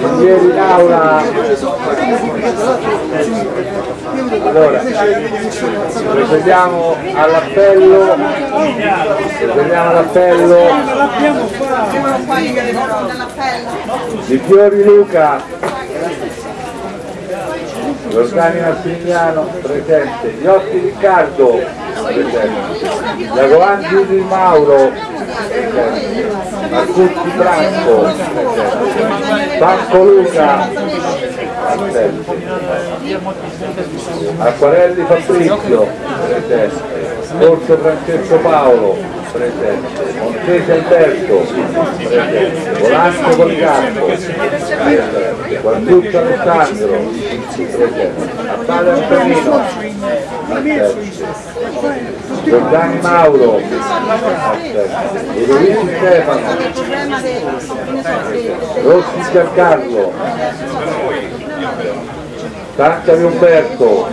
Ieri in aula allora procediamo all'appello. Procediamo all'appello. Di Fiori Luca. Giordani Massimigliano presente. Iotti Riccardo presente. Giacovan Giulio Mauro Marcucci Franco Franco Luca Acquarelli Fabrizio presente. Corso Francesco Paolo presente. Montese Alberto presente. Volanco Policarpo presente Guarduccio Alessandro Appale Antonino Giordani Mauro Ludovici Stefano Rossi Giancarlo Tancari Umberto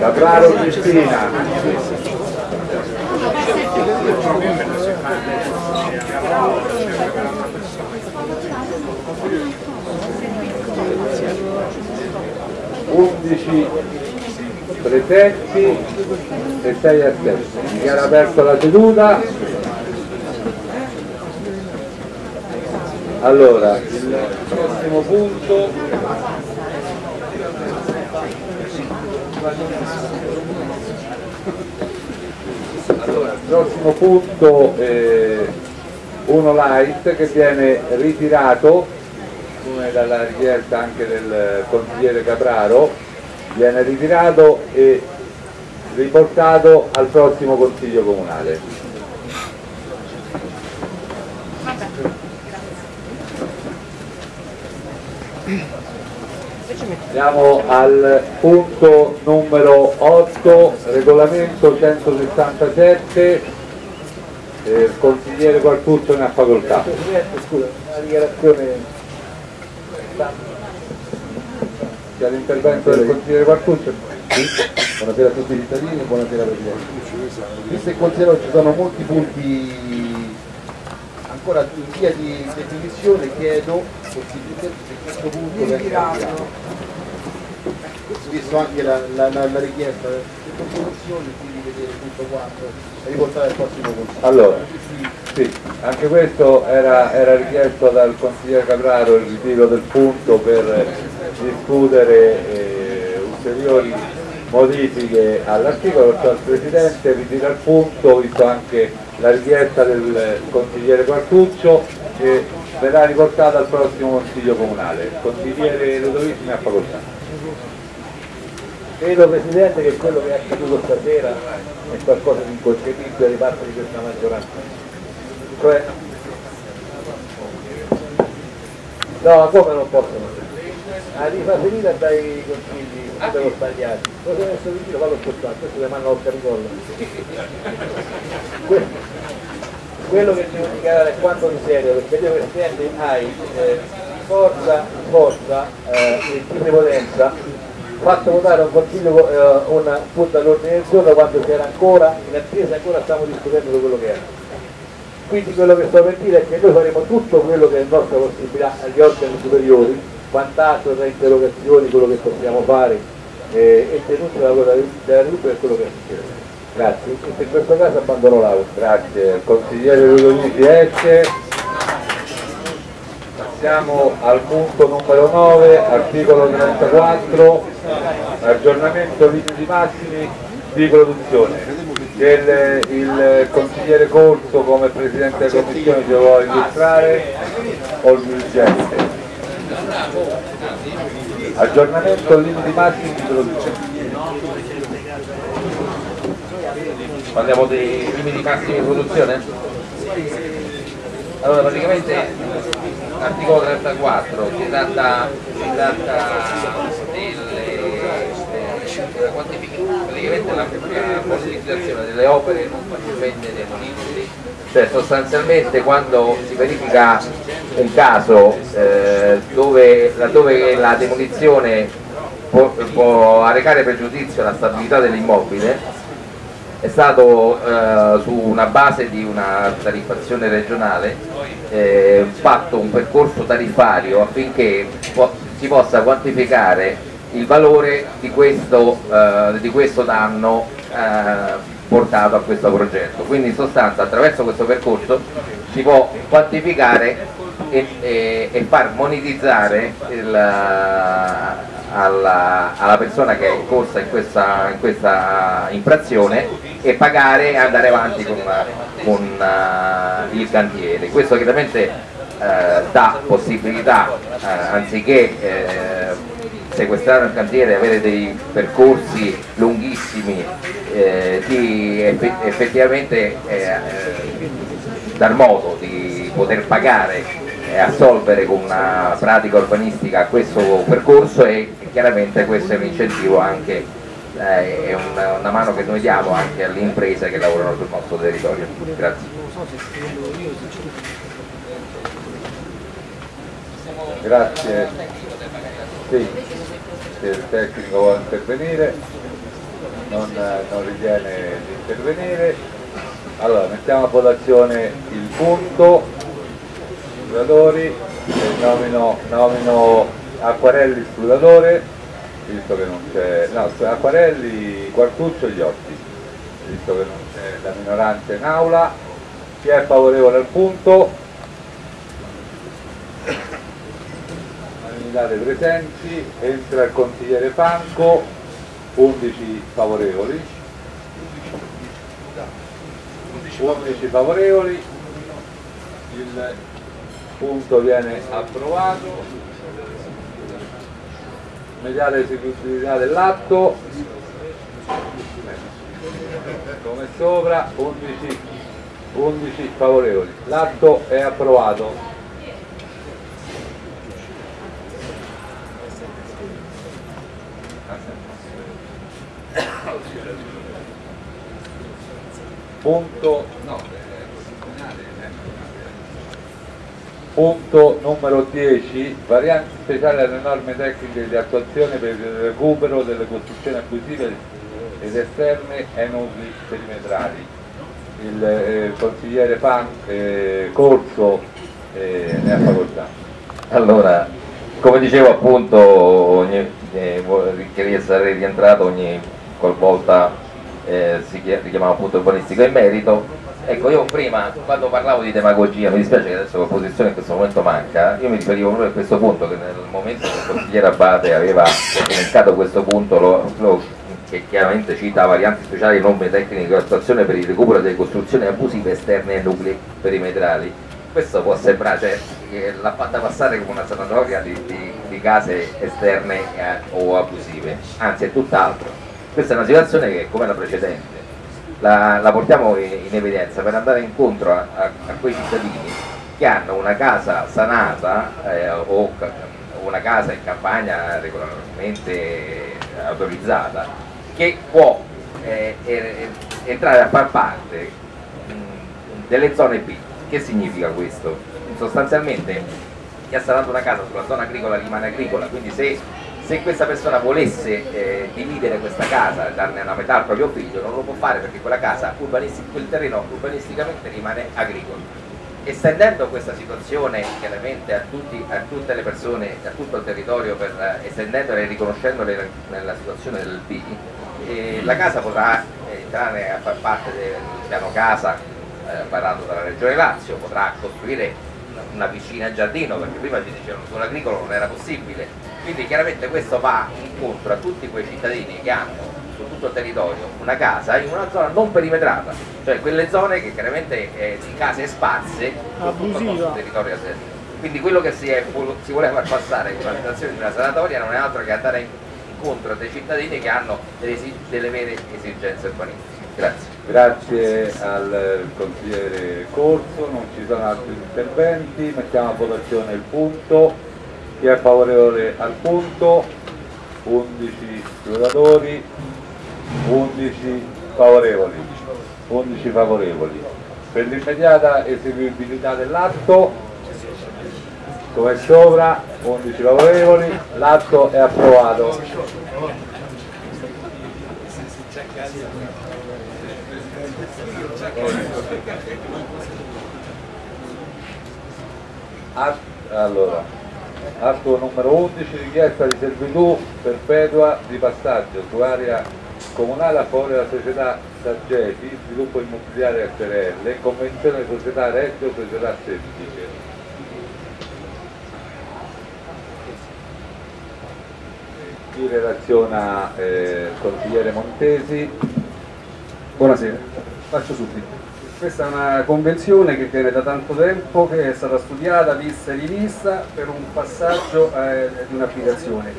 Capraro Cristina undici presenti e sei assenti. Dichiaro aperta la seduta. Allora, il prossimo punto allora, il prossimo punto è uno light che viene ritirato come dalla richiesta anche del consigliere Capraro viene ritirato e riportato al prossimo consiglio comunale. Andiamo al punto numero 8, regolamento 167, eh, il consigliere Quartuzzo ne ha facoltà. Scusa, una dichiarazione C'è l'intervento del consigliere Quartuzzo? Buonasera a tutti i cittadini, buonasera Presidente. Visto e considerato ci sono molti punti ancora in via di definizione, chiedo possibilmente se questo punto. Visto anche la, la- la- la richiesta delle composizioni, quindi vedere il punto 4 e riportare al prossimo consiglio. Allora, sì, anche questo era, era richiesto dal consigliere Capraro il ritiro del punto per discutere eh, ulteriori modifiche all'articolo, perciò il Presidente ritira il punto, visto anche la richiesta del consigliere Quartuccio e verrà riportata al prossimo Consiglio Comunale. Il consigliere Ludovici ne ha facoltà. Credo Presidente che quello che è accaduto stasera è qualcosa di inconcepibile di parte di questa maggioranza. Cioè, no, come non possono? La rifa finita dai consigli quello sbagliati. Cosa è messo vicino? Fallo spostare, questo le manda al. Que- quello che devo dichiarare è quanto di serio, perché io Presidente hai eh, forza, forza eh, e di prepotenza fatto votare un consiglio eh, un punto all'ordine del giorno quando c'era ancora in attesa ancora stiamo discutendo di quello che era. Quindi quello che sto per dire è che noi faremo tutto quello che è in nostra possibilità agli organi superiori vantaggio tra interrogazioni quello che possiamo fare eh, e tenuto la cosa della Repubblica è quello che succede grazie. E per questo caso abbandono l'aula Grazie, consigliere Ludovici esce. Passiamo al punto numero 9, articolo 34, aggiornamento limiti massimi di produzione. Il, il consigliere Corso come Presidente della Commissione ce lo vuole illustrare o il dirigente? Aggiornamento limiti massimi di produzione. Parliamo dei limiti massimi di produzione? Allora praticamente articolo 34 si tratta, si tratta della quantificazione, la, possibilizzazione delle opere non facilmente demolibili, cioè sostanzialmente quando si verifica un caso eh, dove, laddove la demolizione può, può arrecare pregiudizio alla stabilità dell'immobile, è stato eh, su una base di una tariffazione regionale eh, fatto un percorso tariffario affinché po si possa quantificare il valore di questo, eh, di questo danno eh, portato a questo progetto. Quindi in sostanza attraverso questo percorso si può quantificare e, e, e far monetizzare il, alla, alla, persona che è in corsa in questa, in questa infrazione e pagare e andare avanti con, con uh, il cantiere. Questo chiaramente uh, dà possibilità, uh, anziché sequestrare un cantiere e avere dei percorsi lunghissimi eh, di effettivamente eh, dar modo di poter pagare assolvere con una pratica urbanistica questo percorso e chiaramente questo è un incentivo anche eh, è una, una, mano che noi diamo anche alle imprese che lavorano sul nostro territorio. Grazie. Grazie. Sì, se il tecnico vuole intervenire non, non ritiene di intervenire allora mettiamo a votazione il punto scrutatori nomino, nomino Acquarelli scrutatore visto che non c'è no, Acquarelli, Quartuccio e Iotti visto che non c'è la minoranza in aula. Chi è favorevole al punto? Date presenti entra il consigliere Franco 11 favorevoli. 11 favorevoli. Il punto viene approvato. Immediata esecutività dell'atto. Come sopra 11, 11 favorevoli. L'atto è approvato. Punto, no, punto numero 10 varianti speciali alle norme tecniche di attuazione per il recupero delle costruzioni abusive ed esterne ai nuclei perimetrali. Il eh, consigliere Pan eh, Corso eh, ne ha facoltà. Allora come dicevo appunto ogni, eh, che sarei rientrato ogni qualvolta eh, si richiamava appunto urbanistico in merito ecco io prima quando parlavo di demagogia mi dispiace che adesso l'opposizione in questo momento manca io mi riferivo proprio a questo punto che nel momento che il consigliere Abate aveva elencato questo punto lo, lo, che chiaramente cita varianti speciali norme tecniche di attuazione per il recupero delle costruzioni abusive esterne ai nuclei perimetrali. Questo può sembrare, cioè, l'ha fatta passare come una sanatoria di, di, di case esterne eh, o abusive, anzi è tutt'altro. Questa è una situazione che come la precedente la, la portiamo in, evidenza per andare incontro a, a, a, quei cittadini che hanno una casa sanata eh, o una casa in campagna regolarmente autorizzata che può eh, er, entrare a far parte mh, delle zone B. Che significa questo? Sostanzialmente chi ha sanato una casa sulla zona agricola rimane agricola, quindi se se questa persona volesse eh, dividere questa casa darne una metà al proprio figlio non lo può fare perché quella casa, quel terreno urbanisticamente rimane agricolo. Estendendo questa situazione chiaramente a, tutti, a tutte le persone, a tutto il territorio, per, eh, estendendola e riconoscendole nella situazione del P, eh, la casa potrà entrare a far parte del piano casa eh, parlato dalla Regione Lazio, potrà costruire una piscina e giardino perché prima ci dicevano che un agricolo non era possibile quindi chiaramente questo va incontro a tutti quei cittadini che hanno su tutto il territorio una casa in una zona non perimetrata cioè quelle zone che chiaramente eh, di case sparse su tutto il nostro territorio quindi quello che si, è, si voleva far passare con la situazione di una sanatoria non è altro che andare incontro a dei cittadini che hanno delle, delle vere esigenze urbanistiche. Grazie. Grazie al consigliere Corso, non ci sono altri interventi, mettiamo a votazione il punto. Chi è favorevole al punto? 11 giocatori, 11 favorevoli. 11 favorevoli. Per l'immediata eseguibilità dell'atto, come sopra, 11 favorevoli, l'atto è approvato. Allora, atto numero 11, richiesta di servitù perpetua di passaggio su area comunale a favore della società Saggeti, sviluppo immobiliare SRL, convenzione società Reggio, società semplice. Chi relaziona eh, consigliere Montesi? Buonasera, faccio subito. Questa è una convenzione che viene da tanto tempo, che è stata studiata, vista e rivista per un passaggio eh, di un'abitazione.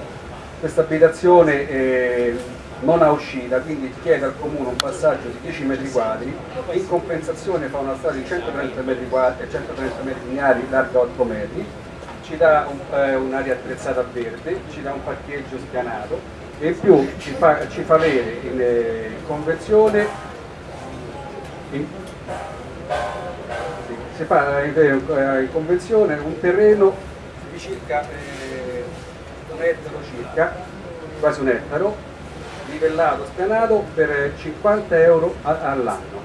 Questa abitazione eh, non ha uscita, quindi chiede al comune un passaggio di 10 metri quadri, in compensazione fa una strada di 130 metri quadri, 130 metri lineari larga 8 metri, ci dà eh, un'area un attrezzata a verde, ci dà un parcheggio spianato. E in più ci fa, ci fa avere in, eh, in convenzione in, si in, eh, in, convenzione un terreno di circa eh, un ettaro circa, quasi un ettaro, livellato, spianato per 50 euro all'anno.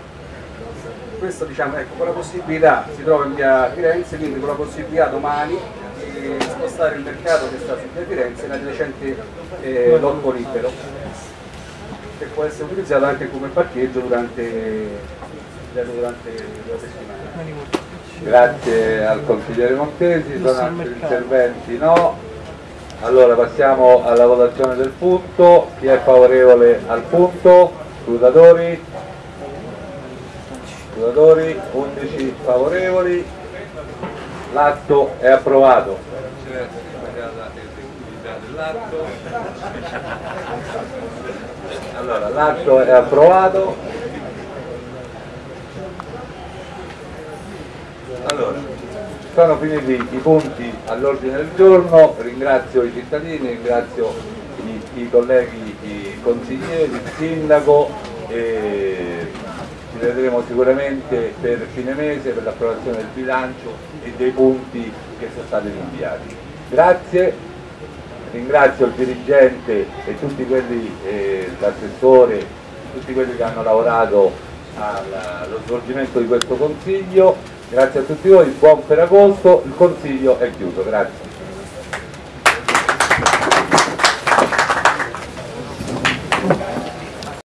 Questo diciamo, ecco, con la possibilità, si trova in via Firenze, quindi con la possibilità domani di spostare il mercato che sta su via Firenze nel recente eh, lotto libero che può essere utilizzato anche come parcheggio durante, durante la settimana. Grazie al consigliere Montesi, sono altri interventi? No. Allora passiamo alla votazione del punto, chi è favorevole al punto? Scrutatori? Scrutatori, 11 favorevoli, l'atto è approvato. Allora, l'atto è approvato. Sono finiti i punti all'ordine del giorno, ringrazio i cittadini, ringrazio i, i colleghi i consiglieri, il sindaco ci vedremo sicuramente per fine mese per l'approvazione del bilancio e dei punti che sono stati rinviati. Grazie, ringrazio il dirigente e tutti quelli, eh, l'assessore, tutti quelli che hanno lavorato allo svolgimento di questo consiglio Grazie a tutti voi, buon Ferragosto, il consiglio è chiuso, grazie.